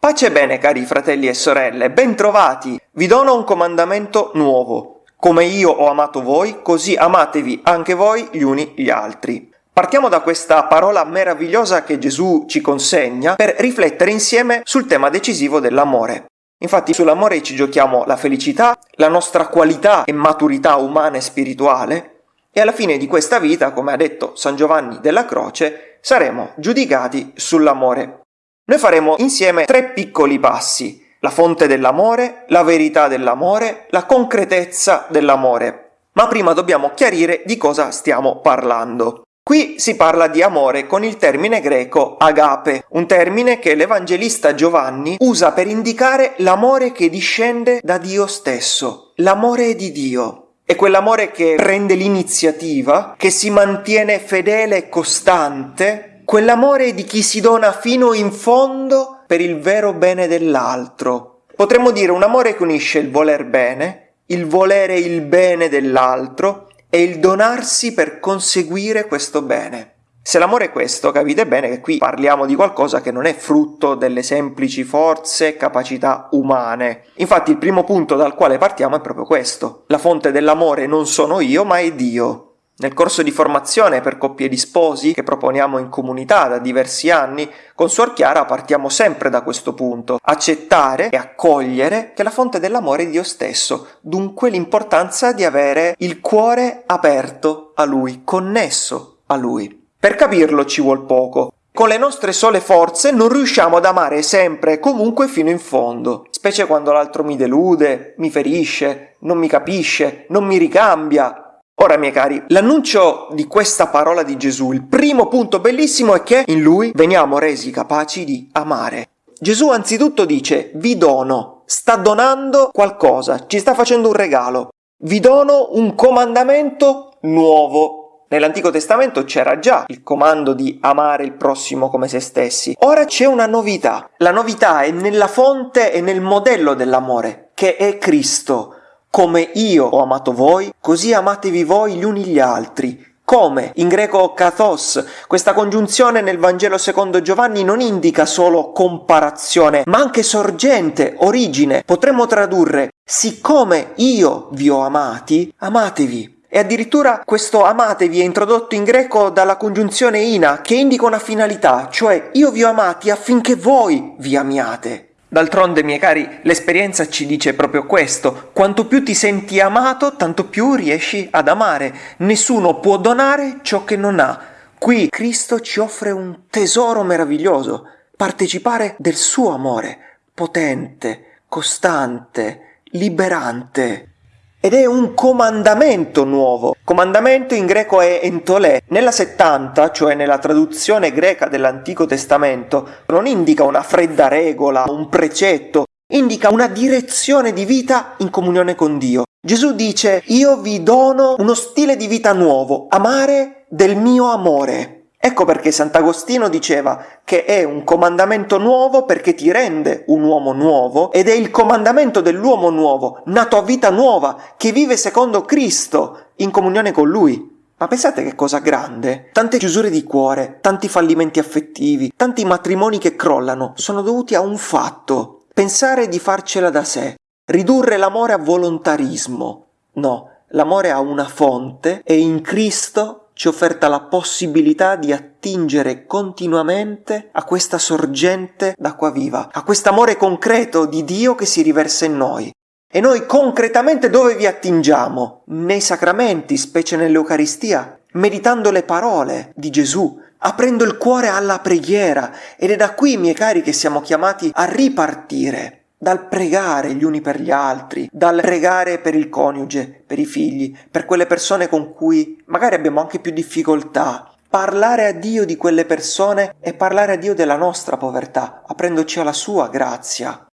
Pace e bene cari fratelli e sorelle, bentrovati! Vi dono un comandamento nuovo. Come io ho amato voi, così amatevi anche voi gli uni gli altri. Partiamo da questa parola meravigliosa che Gesù ci consegna per riflettere insieme sul tema decisivo dell'amore. Infatti sull'amore ci giochiamo la felicità, la nostra qualità e maturità umana e spirituale e alla fine di questa vita, come ha detto San Giovanni della Croce, saremo giudicati sull'amore. Noi faremo insieme tre piccoli passi, la fonte dell'amore, la verità dell'amore, la concretezza dell'amore. Ma prima dobbiamo chiarire di cosa stiamo parlando. Qui si parla di amore con il termine greco agape, un termine che l'Evangelista Giovanni usa per indicare l'amore che discende da Dio stesso, l'amore di Dio. È quell'amore che prende l'iniziativa, che si mantiene fedele e costante quell'amore di chi si dona fino in fondo per il vero bene dell'altro. Potremmo dire un amore che unisce il voler bene, il volere il bene dell'altro e il donarsi per conseguire questo bene. Se l'amore è questo, capite bene che qui parliamo di qualcosa che non è frutto delle semplici forze e capacità umane. Infatti il primo punto dal quale partiamo è proprio questo. La fonte dell'amore non sono io, ma è Dio. Nel corso di formazione per coppie di sposi che proponiamo in comunità da diversi anni, con Suor Chiara partiamo sempre da questo punto, accettare e accogliere che la fonte dell'amore è Dio stesso, dunque l'importanza di avere il cuore aperto a Lui, connesso a Lui. Per capirlo ci vuol poco. Con le nostre sole forze non riusciamo ad amare sempre e comunque fino in fondo, specie quando l'altro mi delude, mi ferisce, non mi capisce, non mi ricambia, Ora, miei cari, l'annuncio di questa parola di Gesù, il primo punto bellissimo è che in lui veniamo resi capaci di amare. Gesù anzitutto dice vi dono, sta donando qualcosa, ci sta facendo un regalo, vi dono un comandamento nuovo. Nell'Antico Testamento c'era già il comando di amare il prossimo come se stessi. Ora c'è una novità. La novità è nella fonte e nel modello dell'amore, che è Cristo. Come io ho amato voi, così amatevi voi gli uni gli altri. Come? In greco kathos. Questa congiunzione nel Vangelo secondo Giovanni non indica solo comparazione, ma anche sorgente, origine. Potremmo tradurre siccome io vi ho amati, amatevi. E addirittura questo amatevi è introdotto in greco dalla congiunzione ina, che indica una finalità, cioè io vi ho amati affinché voi vi amiate. D'altronde, miei cari, l'esperienza ci dice proprio questo. Quanto più ti senti amato, tanto più riesci ad amare. Nessuno può donare ciò che non ha. Qui Cristo ci offre un tesoro meraviglioso, partecipare del suo amore, potente, costante, liberante. Ed è un comandamento nuovo. Comandamento in greco è entolè. Nella 70, cioè nella traduzione greca dell'Antico Testamento, non indica una fredda regola, un precetto, indica una direzione di vita in comunione con Dio. Gesù dice, io vi dono uno stile di vita nuovo, amare del mio amore. Ecco perché Sant'Agostino diceva che è un comandamento nuovo perché ti rende un uomo nuovo ed è il comandamento dell'uomo nuovo, nato a vita nuova, che vive secondo Cristo, in comunione con Lui. Ma pensate che cosa grande? Tante chiusure di cuore, tanti fallimenti affettivi, tanti matrimoni che crollano sono dovuti a un fatto. Pensare di farcela da sé, ridurre l'amore a volontarismo. No, l'amore ha una fonte e in Cristo ci offerta la possibilità di attingere continuamente a questa sorgente d'acqua viva, a quest'amore concreto di Dio che si riversa in noi. E noi concretamente dove vi attingiamo? Nei sacramenti, specie nell'Eucaristia, meditando le parole di Gesù, aprendo il cuore alla preghiera ed è da qui, miei cari, che siamo chiamati a ripartire dal pregare gli uni per gli altri, dal pregare per il coniuge, per i figli, per quelle persone con cui magari abbiamo anche più difficoltà. Parlare a Dio di quelle persone e parlare a Dio della nostra povertà, aprendoci alla sua grazia.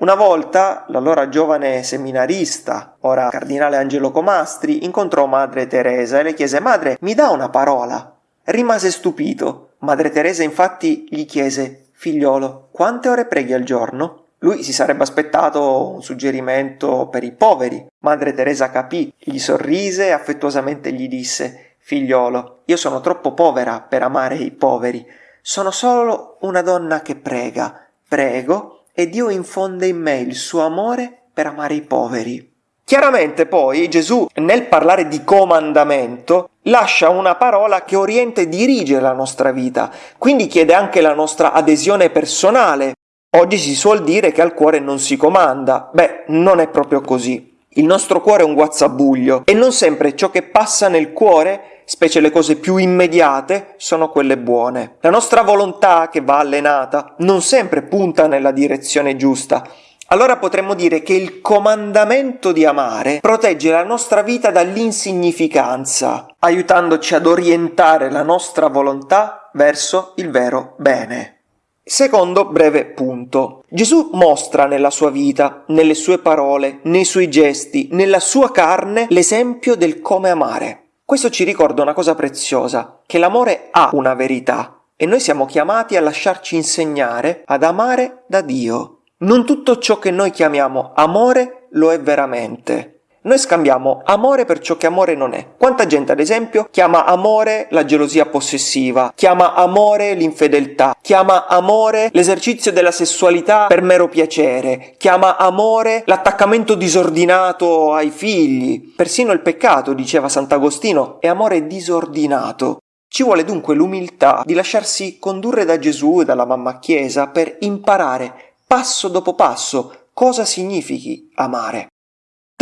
Una volta l'allora giovane seminarista, ora cardinale Angelo Comastri, incontrò Madre Teresa e le chiese Madre, mi dà una parola? Rimase stupito. Madre Teresa infatti gli chiese Figliolo, quante ore preghi al giorno? Lui si sarebbe aspettato un suggerimento per i poveri. Madre Teresa capì, gli sorrise e affettuosamente gli disse figliolo, io sono troppo povera per amare i poveri. Sono solo una donna che prega, prego e Dio infonde in me il suo amore per amare i poveri. Chiaramente poi Gesù nel parlare di comandamento lascia una parola che orienta e dirige la nostra vita, quindi chiede anche la nostra adesione personale. Oggi si suol dire che al cuore non si comanda, beh, non è proprio così. Il nostro cuore è un guazzabuglio e non sempre ciò che passa nel cuore, specie le cose più immediate, sono quelle buone. La nostra volontà, che va allenata, non sempre punta nella direzione giusta. Allora potremmo dire che il comandamento di amare protegge la nostra vita dall'insignificanza, aiutandoci ad orientare la nostra volontà verso il vero bene. Secondo breve punto. Gesù mostra nella sua vita, nelle sue parole, nei suoi gesti, nella sua carne l'esempio del come amare. Questo ci ricorda una cosa preziosa, che l'amore ha una verità e noi siamo chiamati a lasciarci insegnare ad amare da Dio. Non tutto ciò che noi chiamiamo amore lo è veramente. Noi scambiamo amore per ciò che amore non è. Quanta gente, ad esempio, chiama amore la gelosia possessiva, chiama amore l'infedeltà, chiama amore l'esercizio della sessualità per mero piacere, chiama amore l'attaccamento disordinato ai figli. Persino il peccato, diceva Sant'Agostino, è amore disordinato. Ci vuole dunque l'umiltà di lasciarsi condurre da Gesù e dalla mamma Chiesa per imparare passo dopo passo cosa significhi amare.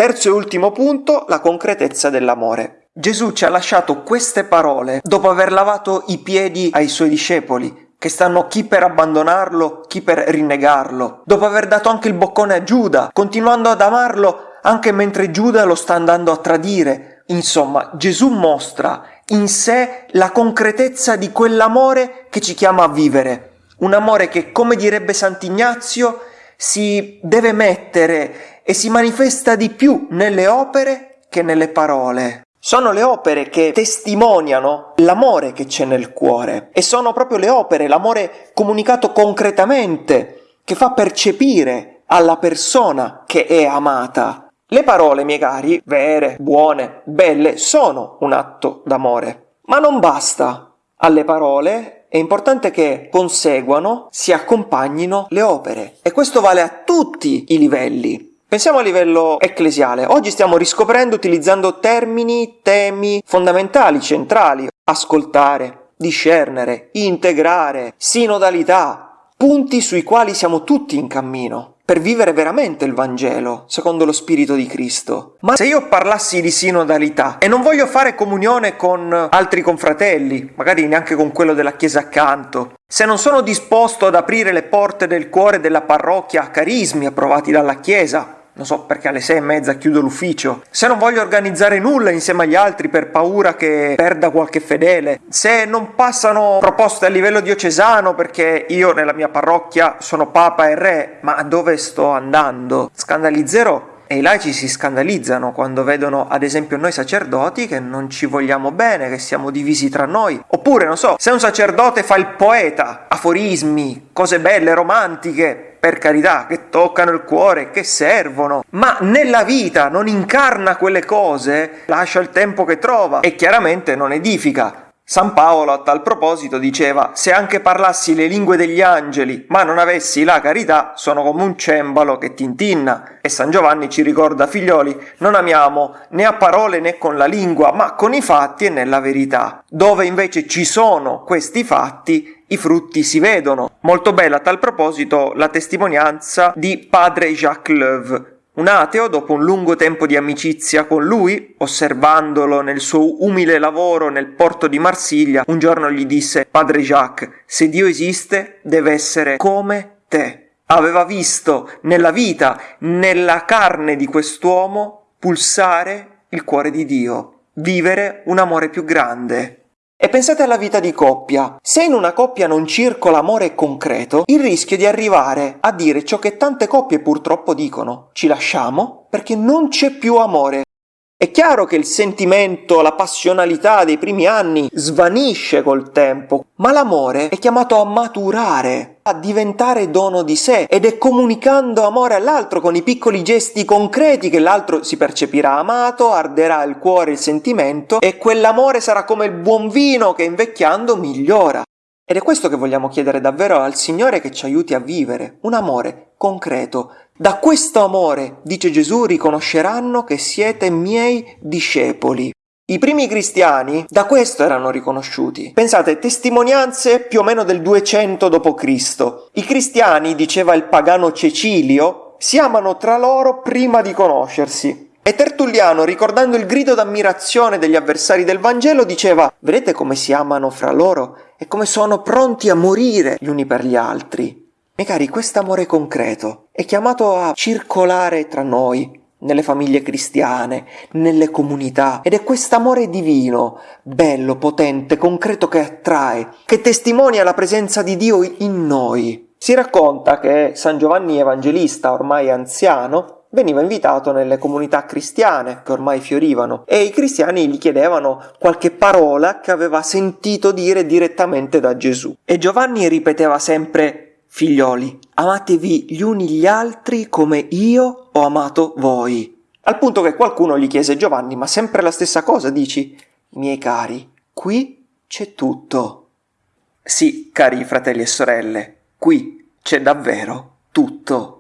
Terzo e ultimo punto, la concretezza dell'amore. Gesù ci ha lasciato queste parole dopo aver lavato i piedi ai suoi discepoli, che stanno chi per abbandonarlo, chi per rinnegarlo, dopo aver dato anche il boccone a Giuda, continuando ad amarlo anche mentre Giuda lo sta andando a tradire. Insomma, Gesù mostra in sé la concretezza di quell'amore che ci chiama a vivere. Un amore che, come direbbe Sant'Ignazio, si deve mettere e si manifesta di più nelle opere che nelle parole. Sono le opere che testimoniano l'amore che c'è nel cuore e sono proprio le opere, l'amore comunicato concretamente, che fa percepire alla persona che è amata. Le parole, miei cari, vere, buone, belle, sono un atto d'amore. Ma non basta. Alle parole è importante che conseguano, si accompagnino le opere e questo vale a tutti i livelli. Pensiamo a livello ecclesiale. Oggi stiamo riscoprendo utilizzando termini, temi fondamentali, centrali. Ascoltare, discernere, integrare, sinodalità, punti sui quali siamo tutti in cammino per vivere veramente il Vangelo, secondo lo Spirito di Cristo. Ma se io parlassi di sinodalità e non voglio fare comunione con altri confratelli, magari neanche con quello della chiesa accanto, se non sono disposto ad aprire le porte del cuore della parrocchia a carismi approvati dalla chiesa, non so perché alle sei e mezza chiudo l'ufficio, se non voglio organizzare nulla insieme agli altri per paura che perda qualche fedele, se non passano proposte a livello diocesano perché io nella mia parrocchia sono papa e re, ma dove sto andando? Scandalizzerò e i laici si scandalizzano quando vedono, ad esempio, noi sacerdoti che non ci vogliamo bene, che siamo divisi tra noi. Oppure, non so, se un sacerdote fa il poeta, aforismi, cose belle, romantiche, per carità, che toccano il cuore, che servono, ma nella vita non incarna quelle cose, lascia il tempo che trova e chiaramente non edifica. San Paolo a tal proposito diceva se anche parlassi le lingue degli angeli ma non avessi la carità sono come un cembalo che tintinna e San Giovanni ci ricorda figlioli non amiamo né a parole né con la lingua ma con i fatti e nella verità dove invece ci sono questi fatti i frutti si vedono molto bella a tal proposito la testimonianza di padre Jacques Leuve un ateo, dopo un lungo tempo di amicizia con lui, osservandolo nel suo umile lavoro nel porto di Marsiglia, un giorno gli disse Padre Jacques, se Dio esiste deve essere come te. Aveva visto nella vita, nella carne di quest'uomo, pulsare il cuore di Dio, vivere un amore più grande. E pensate alla vita di coppia. Se in una coppia non circola amore concreto, il rischio di arrivare a dire ciò che tante coppie purtroppo dicono. Ci lasciamo perché non c'è più amore. È chiaro che il sentimento, la passionalità dei primi anni svanisce col tempo, ma l'amore è chiamato a maturare, a diventare dono di sé ed è comunicando amore all'altro con i piccoli gesti concreti che l'altro si percepirà amato, arderà il cuore il sentimento e quell'amore sarà come il buon vino che invecchiando migliora. Ed è questo che vogliamo chiedere davvero al Signore che ci aiuti a vivere, un amore concreto. Da questo amore, dice Gesù, riconosceranno che siete miei discepoli. I primi cristiani da questo erano riconosciuti. Pensate, testimonianze più o meno del 200 d.C. I cristiani, diceva il pagano Cecilio, si amano tra loro prima di conoscersi. E Tertulliano, ricordando il grido d'ammirazione degli avversari del Vangelo, diceva Vedete come si amano fra loro e come sono pronti a morire gli uni per gli altri. Miei cari, quest'amore concreto è chiamato a circolare tra noi, nelle famiglie cristiane, nelle comunità, ed è quest'amore divino, bello, potente, concreto che attrae, che testimonia la presenza di Dio in noi. Si racconta che San Giovanni Evangelista, ormai anziano, veniva invitato nelle comunità cristiane che ormai fiorivano e i cristiani gli chiedevano qualche parola che aveva sentito dire direttamente da Gesù. E Giovanni ripeteva sempre Figlioli, amatevi gli uni gli altri come io ho amato voi. Al punto che qualcuno gli chiese Giovanni, ma sempre la stessa cosa dici? Miei cari, qui c'è tutto. Sì, cari fratelli e sorelle, qui c'è davvero tutto.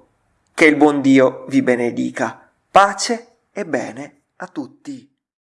Che il buon Dio vi benedica. Pace e bene a tutti.